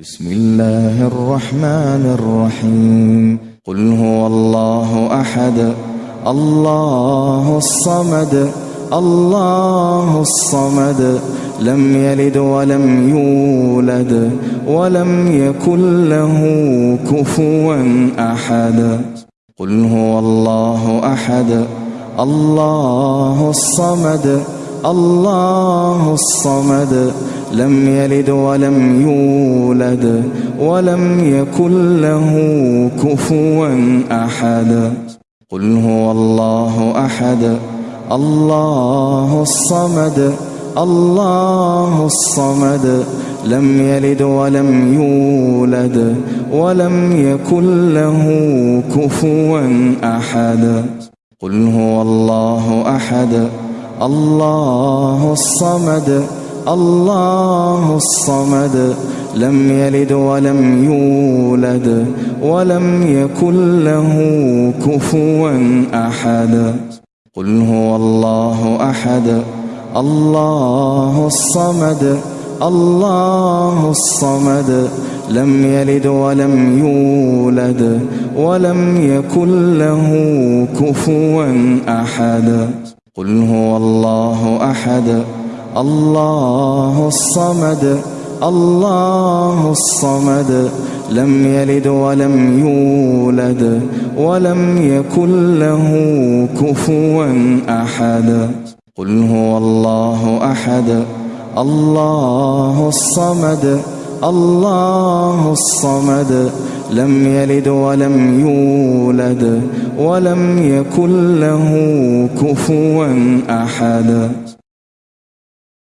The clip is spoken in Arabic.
بسم الله الرحمن الرحيم قل هو الله احد الله الصمد الله الصمد لم يلد ولم يولد ولم يكن له كفوا احد قل هو الله احد الله الصمد الله الصمد لم يلد ولم يولد ولم يكن له كفوا أحد. قل هو الله أحد. الله الصمد. الله الصمد لم يلد ولم يولد ولم يكن له كفوا أحد. قل هو الله أحد. الله الصمد الله الصمد لم يلد ولم يولد ولم يكن له كفوا أحد. قل هو الله أحد الله الصمد الله الصمد لم يلد ولم يولد ولم يكن له كفوا أحد. قل هو الله أحد الله الصمد الله الصمد لم يلد ولم يولد ولم يكن له كفوا أحد. قل هو الله أحد الله الصمد الله الصمد لم يلد ولم يولد ولم يكن له كفوا أحد.